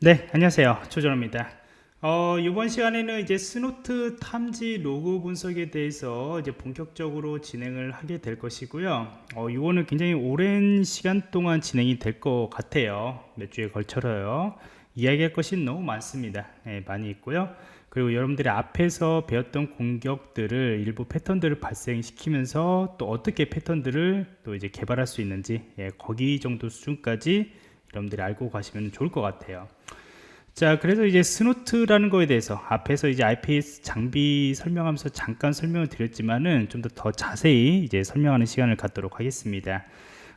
네, 안녕하세요. 조정호입니다. 어, 이번 시간에는 이제 Snort 탐지 로그 분석에 대해서 이제 본격적으로 진행을 하게 될 것이고요. 어, 이거는 굉장히 오랜 시간 동안 진행이 될 것 같아요. 몇 주에 걸쳐서요. 이야기할 것이 너무 많습니다. 네, 많이 있고요. 그리고 여러분들이 앞에서 배웠던 공격들을 일부 패턴들을 발생시키면서 또 어떻게 패턴들을 또 이제 개발할 수 있는지 예, 거기 정도 수준까지 여러분들이 알고 가시면 좋을 것 같아요. 자, 그래서 이제 Snort라는 거에 대해서 앞에서 이제 IPS 장비 설명하면서 잠깐 설명을 드렸지만은 좀 더 더 자세히 이제 설명하는 시간을 갖도록 하겠습니다.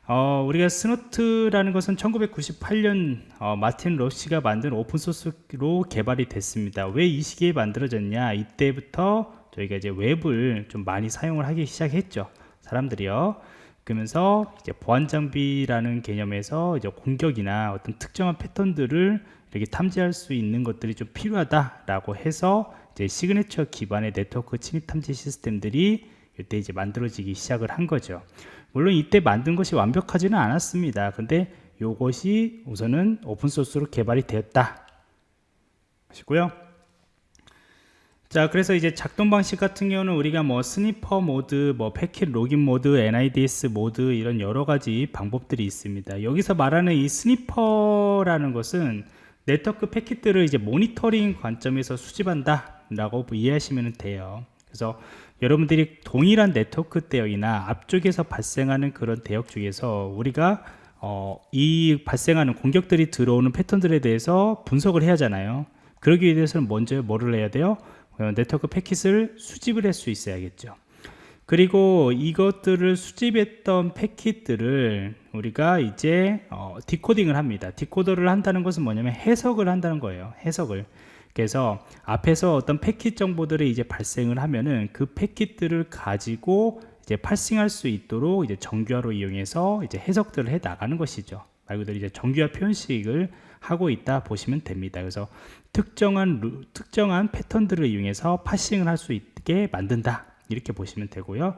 어, 우리가 Snort라는 것은 1998년 어, 마틴 러시가 만든 오픈소스로 개발이 됐습니다. 왜 이 시기에 만들어졌냐? 이때부터 저희가 이제 웹을 좀 많이 사용을 하기 시작했죠. 사람들이요. 그러면서 이제 보안 장비라는 개념에서 이제 공격이나 어떤 특정한 패턴들을 이렇게 탐지할 수 있는 것들이 좀 필요하다라고 해서 이제 시그네처 기반의 네트워크 침입 탐지 시스템들이 이때 이제 만들어지기 시작을 한 거죠. 물론 이때 만든 것이 완벽하지는 않았습니다. 근데 이것이 우선은 오픈소스로 개발이 되었다. 하시고요. 자, 그래서 이제 작동 방식 같은 경우는 우리가 뭐 sniffer 모드, 뭐 패킷 logging 모드, NIDS 모드 이런 여러 가지 방법들이 있습니다. 여기서 말하는 이 sniffer라는 것은 네트워크 패킷들을 이제 모니터링 관점에서 수집한다 라고 이해하시면 돼요. 그래서 여러분들이 동일한 네트워크 대역이나 앞쪽에서 발생하는 그런 대역 중에서 우리가 어, 이 발생하는 공격들이 들어오는 패턴들에 대해서 분석을 해야 하잖아요. 그러기 위해서는 먼저 뭐를 해야 돼요? 어, 네트워크 패킷을 수집을 할 수 있어야겠죠 그리고 이것들을 수집했던 패킷들을 우리가 이제 어, 디코딩을 합니다. 디코더를 한다는 것은 뭐냐면 해석을 한다는 거예요. 해석을. 그래서 앞에서 어떤 패킷 정보들이 이제 발생을 하면은 그 패킷들을 가지고 이제 팔싱할 수 있도록 이제 정규화로 이용해서 이제 해석들을 해 나가는 것이죠. 말 그대로 이제 정규화 표현식을 하고 있다 보시면 됩니다. 그래서 특정한 루, 특정한 패턴들을 이용해서 parsing을 할 수 있게 만든다 이렇게 보시면 되고요.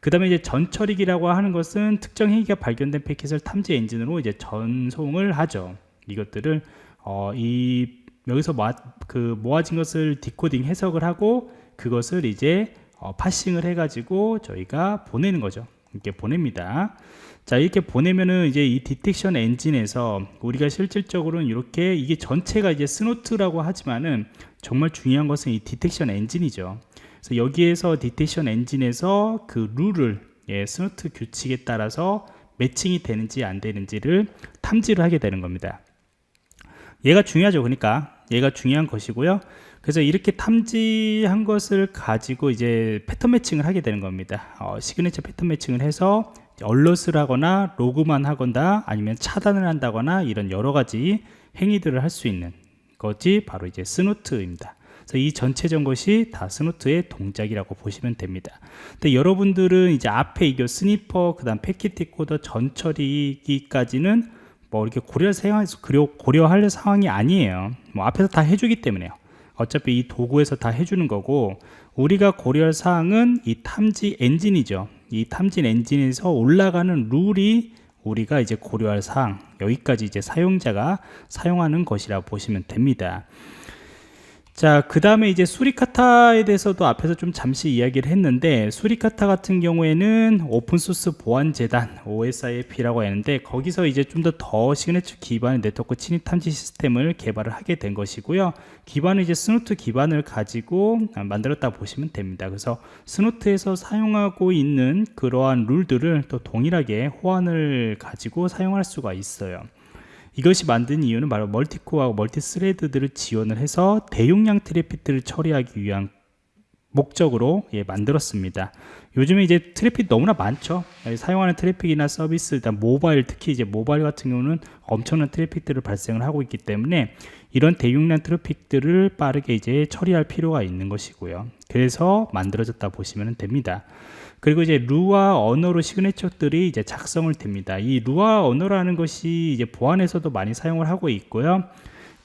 그 다음에 이제 전처리기라고 하는 것은 특정 행위가 발견된 패킷을 탐지 엔진으로 이제 전송을 하죠. 이것들을 어, 이 여기서 모아, 그 모아진 것을 decoding 해석을 하고 그것을 이제 어, parsing을 해가지고 저희가 보내는 거죠. 이렇게 보냅니다. 자 이렇게 보내면은 이제 이 detection 엔진에서 우리가 실질적으로는 이렇게 이게 전체가 이제 Snort라고 하지만은 정말 중요한 것은 이 detection 엔진이죠. 그래서 여기에서 detection 엔진에서 그 룰을 예, Snort 규칙에 따라서 매칭이 되는지 안 되는지를 탐지를 하게 되는 겁니다. 얘가 중요하죠 그러니까. 얘가 중요한 것이고요. 그래서 이렇게 탐지한 것을 가지고 이제 패턴 매칭을 하게 되는 겁니다. 어, 시그니처 패턴 매칭을 해서 alert을 하거나 로그만 하거나 아니면 차단을 한다거나 이런 여러 가지 행위들을 할 수 있는 것이 바로 이제 Snort입니다 그래서 이 전체적 것이 다 Snort의 동작이라고 보시면 됩니다. 근데 여러분들은 이제 앞에 이거 sniffer, 그 다음 패킷 디코더 전처리기까지는 뭐 이렇게 고려할 상황, 고려할 상황이 아니에요. 뭐 앞에서 다 해주기 때문에요. 어차피 이 도구에서 다 해주는 거고 우리가 고려할 사항은 이 탐지 엔진이죠. 이 탐지 엔진에서 올라가는 룰이 우리가 이제 고려할 사항 여기까지 이제 사용자가 사용하는 것이라 보시면 됩니다. 자, 그 다음에 이제 Suricata에 대해서도 앞에서 좀 잠시 이야기를 했는데, Suricata 같은 경우에는 오픈소스 보안재단, OISF라고 하는데, 거기서 이제 좀더더 시그네처 기반의 네트워크 침입 탐지 시스템을 개발을 하게 된 것이고요. 기반은 이제 Snort 기반을 가지고 만들었다 보시면 됩니다. 그래서 Snort에서 사용하고 있는 그러한 룰들을 또 동일하게 호환을 가지고 사용할 수가 있어요. 이것이 만든 이유는 바로 multi-core하고 multi-thread들을 지원을 해서 대용량 트래픽들을 처리하기 위한 목적으로 예, 만들었습니다. 요즘에 이제 트래픽 너무나 많죠. 사용하는 트래픽이나 서비스, 일단 모바일, 특히 이제 모바일 같은 경우는 엄청난 트래픽들을 발생을 하고 있기 때문에 이런 대용량 트래픽들을 빠르게 이제 처리할 필요가 있는 것이고요. 그래서 만들어졌다 보시면 됩니다. 그리고 이제 Lua 언어로 signature들이 이제 작성을 됩니다. 이 Lua 언어라는 것이 이제 보안에서도 많이 사용을 하고 있고요.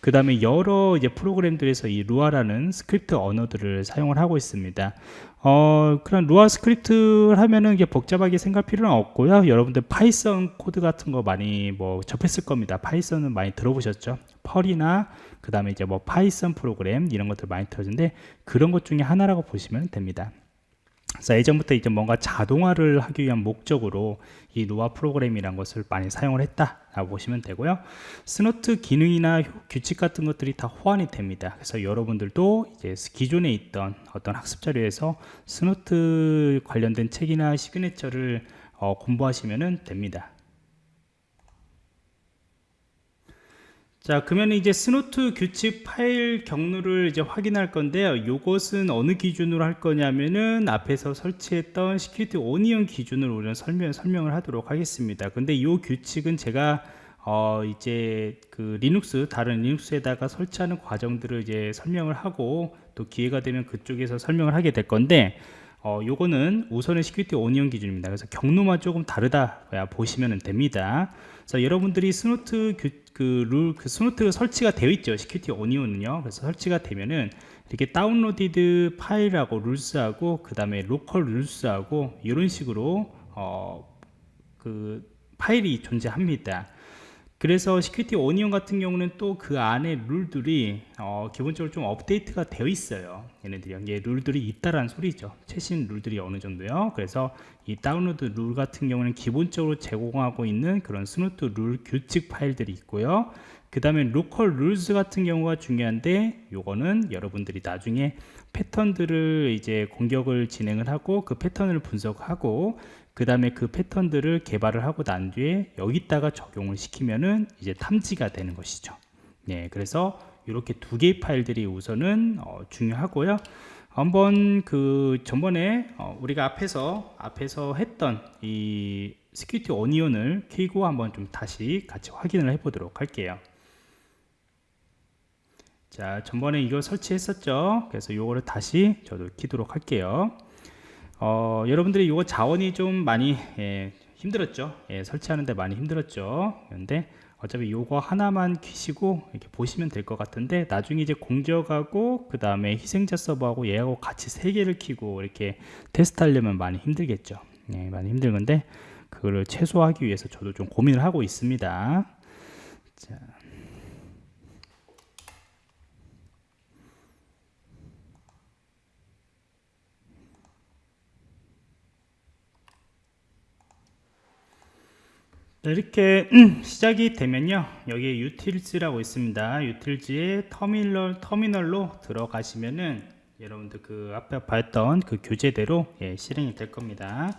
그 다음에 여러 이제 프로그램들에서 이 Lua라는 스크립트 언어들을 사용을 하고 있습니다. 어, 그런 Lua 스크립트를 하면은 이게 복잡하게 생각할 필요는 없고요. 여러분들 Python 코드 같은 거 많이 뭐 접했을 겁니다. Python은 많이 들어보셨죠? Perl이나 그 다음에 이제 뭐 Python 프로그램 이런 것들 많이 들어는데 그런 것 중에 하나라고 보시면 됩니다. 그래서 예전부터 이제 뭔가 자동화를 하기 위한 목적으로 이 Lua 프로그램이란 것을 많이 사용을 했다라고 보시면 되고요. Snort 기능이나 규칙 같은 것들이 다 호환이 됩니다. 그래서 여러분들도 이제 기존에 있던 어떤 학습 자료에서 Snort 관련된 책이나 signature를 어, 공부하시면 됩니다. 자 그러면 이제 Snort 규칙 파일 경로를 이제 확인할 건데요. 이것은 어느 기준으로 할 거냐면은 앞에서 설치했던 Security Onion 기준으로 우리는 설명, 설명을 하도록 하겠습니다. 근데 이 규칙은 제가 어 이제 그 리눅스 다른 리눅스에다가 설치하는 과정들을 이제 설명을 하고 또 기회가 되면 그쪽에서 설명을 하게 될 건데 어, 요거는 우선은 Security Onion 기준입니다. 그래서 경로만 조금 다르다 보시면 됩니다. 그래서 여러분들이 Snort 그, 그 룰, 그 Snort 설치가 되어 있죠. Security Onion은요. 그래서 설치가 되면은 이렇게 downloaded 파일하고 rules하고 그 다음에 local rules하고 이런 식으로 어, 그 파일이 존재합니다. 그래서 Security Onion 같은 경우는 또 그 안에 룰들이 어, 기본적으로 좀 업데이트가 되어 있어요. 얘네들이 이게 룰들이 있다라는 소리죠. 최신 룰들이 어느 정도요. 그래서 이 다운로드 룰 같은 경우는 기본적으로 제공하고 있는 그런 Snort 룰 규칙 파일들이 있고요. 그 다음에 local rules 같은 경우가 중요한데 요거는 여러분들이 나중에 패턴들을 이제 공격을 진행을 하고 그 패턴을 분석하고 그 다음에 그 패턴들을 개발을 하고 난 뒤에 여기다가 적용을 시키면은 이제 탐지가 되는 것이죠. 네 그래서 이렇게 두 개의 파일들이 우선은 어, 중요하고요. 한번 그 전번에 어, 우리가 앞에서 앞에서 했던 이 스큐티 오니온을 키고 한번 좀 다시 같이 확인을 해 보도록 할게요. 자 전번에 이거 설치했었죠. 그래서 이거를 다시 저도 키도록 할게요 어, 여러분들이 이거 자원이 좀 많이 예, 힘들었죠? 예, 설치하는데 많이 힘들었죠? 그런데 어차피 이거 하나만 키시고 이렇게 보시면 될 것 같은데 나중에 이제 공적하고 그 다음에 희생자 서버하고 얘하고 같이 세 개를 키고 이렇게 테스트 하려면 많이 힘들겠죠? 예, 많이 힘들 건데 그거를 최소화하기 위해서 저도 좀 고민을 하고 있습니다. 자. 이렇게 시작이 되면요. 여기에 유틸즈라고 있습니다. 유틸즈의 터미널, 터미널로 들어가시면은 여러분들 그 앞에 봤던 그 교재대로 예, 실행이 될 겁니다.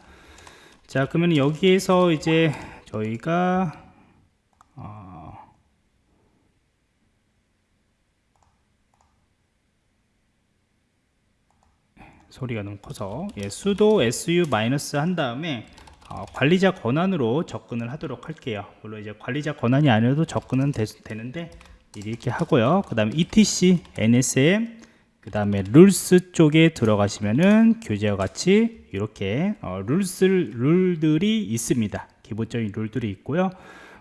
자 그러면 여기에서 이제 저희가 어, 소리가 너무 커서 예, sudo su 마이너스 한 다음에 어, 관리자 권한으로 접근을 하도록 할게요. 물론 이제 관리자 권한이 아니어도 접근은 되, 는데 이렇게 하고요. 그 다음에 etc nsm 그 다음에 rules 쪽에 들어가시면은 교재와 같이 이렇게 어, rules 룰들이 있습니다. 기본적인 룰들이 있고요.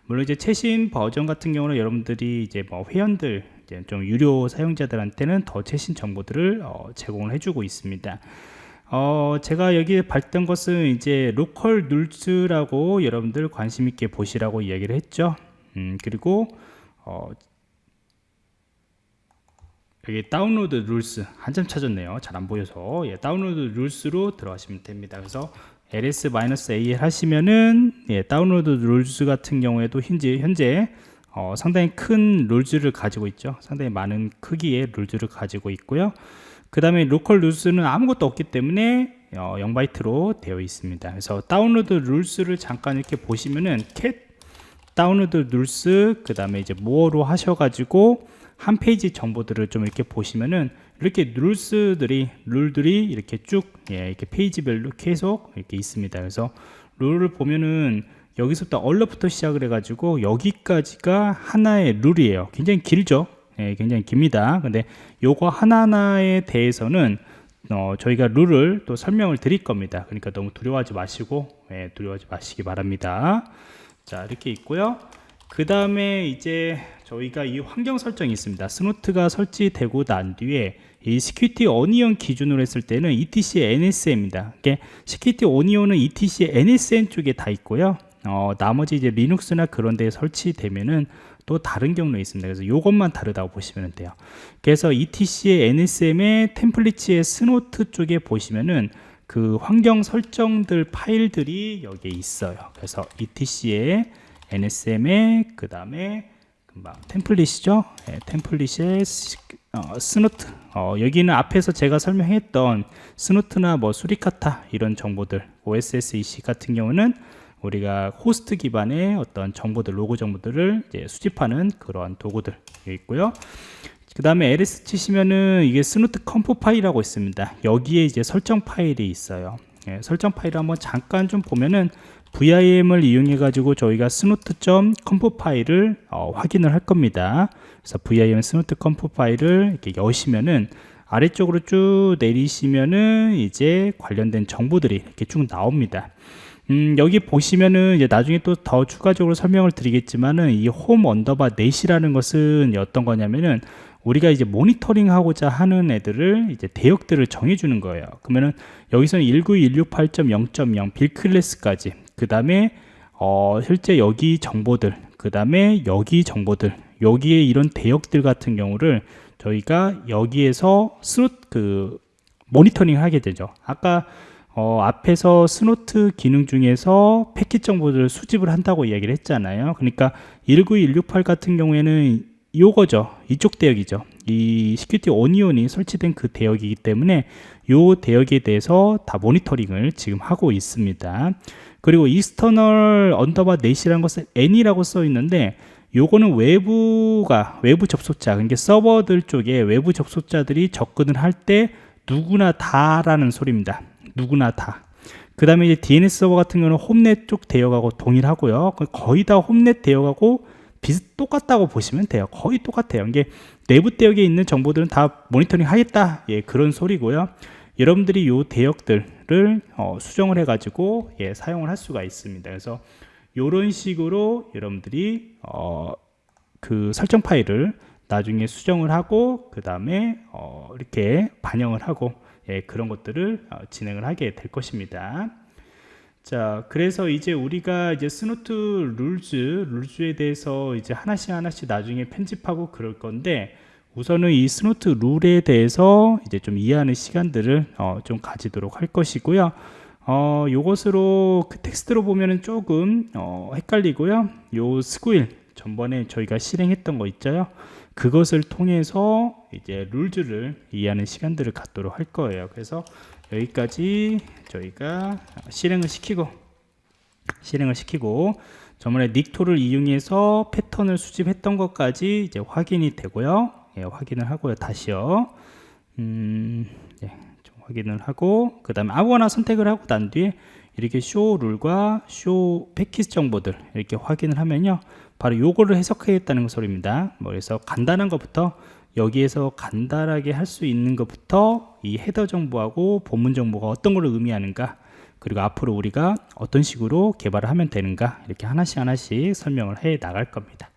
물론 이제 최신 버전 같은 경우는 여러분들이 이제 뭐 회원들 이제 좀 유료 사용자들한테는 더 최신 정보들을 어, 제공을 해주고 있습니다 어, 제가 여기 봤던 것은 이제 local rules라고 여러분들 관심 있게 보시라고 이야기를 했죠. 음, 그리고 어, 여기 download rules 한참 찾았네요. 잘 안 보여서 예, download rules로 들어가시면 됩니다. 그래서 ls-al 하시면은 예, download rules 같은 경우에도 현재 현재 어, 상당히 큰 rules를 가지고 있죠. 상당히 많은 크기의 rules를 가지고 있고요. 그 다음에 local rules는 아무것도 없기 때문에 어, 0바이트로 되어 있습니다. 그래서 download rules를 잠깐 이렇게 보시면은 cat download rules 그 다음에 이제 more로 하셔가지고 한 페이지 정보들을 좀 이렇게 보시면은 이렇게 rules들이 룰들이 이렇게 쭉 예, 이렇게 페이지별로 계속 이렇게 있습니다. 그래서 룰을 보면은 여기서부터 alert부터 시작을 해가지고 여기까지가 하나의 룰이에요. 굉장히 길죠 예, 굉장히 깁니다. 근데 요거 하나하나에 대해서는 어, 저희가 룰을 또 설명을 드릴 겁니다. 그러니까 너무 두려워하지 마시고 예, 두려워하지 마시기 바랍니다. 자 이렇게 있고요. 그 다음에 이제 저희가 이 환경 설정이 있습니다. Snort가 설치되고 난 뒤에 이 Security Onion 기준으로 했을 때는 ETC NSM입니다. 이게 시큐리티 어니언은 ETC NSN 쪽에 다 있고요. 어, 나머지 이제 리눅스나 그런 데에 설치되면은 또 다른 경로에 있습니다. 그래서 이것만 다르다고 보시면 돼요. 그래서 ETC의 NSM의 템플릿의 Snort 쪽에 보시면은 그 환경 설정들 파일들이 여기에 있어요. 그래서 ETC의 NSM의 그 다음에 금방 템플릿이죠. 네, 템플릿의 시- 어, Snort. 어, 여기는 앞에서 제가 설명했던 Snort나 뭐 Suricata 이런 정보들, OSSEC 같은 경우는 우리가 호스트 기반의 어떤 정보들, 로그 정보들을 수집하는 그러한 도구들 있고요. 그 다음에 ls 치시면은 이게 Snort conf 파일이라고 있습니다. 여기에 이제 설정 파일이 있어요. 예, 설정 파일을 한번 잠깐 좀 보면은 VIM을 이용해 가지고 저희가 snort.conf 파일을 어, 확인을 할 겁니다. 그래서 VIM snort conf 파일을 이렇게 여시면은 아래쪽으로 쭉 내리시면은 이제 관련된 정보들이 이렇게 쭉 나옵니다. 음, 여기 보시면은 이제 나중에 또 더 추가적으로 설명을 드리겠지만은 이 홈 언더바 NET이라는 것은 어떤 거냐면은 우리가 이제 모니터링 하고자 하는 애들을 이제 대역들을 정해주는 거예요. 그러면은 여기서는 192.168.0.0 B 클래스까지 그 다음에 어, 실제 여기 정보들 그 다음에 여기 정보들 여기에 이런 대역들 같은 경우를 저희가 여기에서 Snort 그 모니터링 하게 되죠. 아까 어, 앞에서 Snort 기능 중에서 패킷 정보들을 수집을 한다고 이야기를 했잖아요. 그러니까 192.168 같은 경우에는 요거죠. 이쪽 대역이죠. 이 Security Onion이 설치된 그 대역이기 때문에 요 대역에 대해서 다 모니터링을 지금 하고 있습니다. 그리고 익스터널 언더바 넷이라는 것은 n이라고 써 있는데 요거는 외부가 외부 접속자 그러니까 서버들 쪽에 외부 접속자들이 접근을 할 때 누구나 다라는 소리입니다. 누구나 다. 그 다음에 이제 DNS 서버 같은 경우는 HOME NET 쪽 대역하고 동일하고요. 거의 다 HOME NET 대역하고 비슷 똑같다고 보시면 돼요. 거의 똑같아요. 이게 내부 대역에 있는 정보들은 다 모니터링 하겠다. 예, 그런 소리고요. 여러분들이 요 대역들을 어, 수정을 해가지고 예, 사용을 할 수가 있습니다. 그래서 이런 식으로 여러분들이 어, 그 설정 파일을 나중에 수정을 하고 그 다음에 어, 이렇게 반영을 하고 예, 그런 것들을 어, 진행을 하게 될 것입니다. 자, 그래서 이제 우리가 이제 Snort rules, rules에 대해서 이제 하나씩 하나씩 나중에 편집하고 그럴 건데 우선은 이 Snort 룰에 대해서 이제 좀 이해하는 시간들을 어, 좀 가지도록 할 것이고요. 어, 요것으로 그 텍스트로 보면은 조금 어, 헷갈리고요. 요 Sguil 전번에 저희가 실행했던 거 있죠. 그것을 통해서 이제 rules를 이해하는 시간들을 갖도록 할 거예요. 그래서 여기까지 저희가 실행을 시키고 실행을 시키고 저번에 닉토를 이용해서 패턴을 수집했던 것까지 이제 확인이 되고요. 예, 확인을 하고요. 다시요. 음, 예, 좀 확인을 하고 그 다음에 아무거나 선택을 하고 난 뒤에 이렇게 쇼 룰과 쇼 패키지 정보들 이렇게 확인을 하면요. 바로 요거를 해석하겠다는 소리입니다. 뭐 그래서 간단한 것부터 여기에서 간단하게 할 수 있는 것부터 이 헤더 정보하고 본문 정보가 어떤 걸 의미하는가 그리고 앞으로 우리가 어떤 식으로 개발을 하면 되는가 이렇게 하나씩 하나씩 설명을 해 나갈 겁니다.